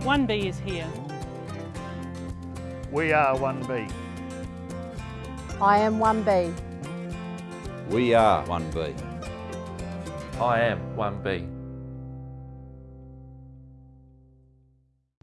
1B is here. We are 1B. I am 1B. We are 1B. I am 1B.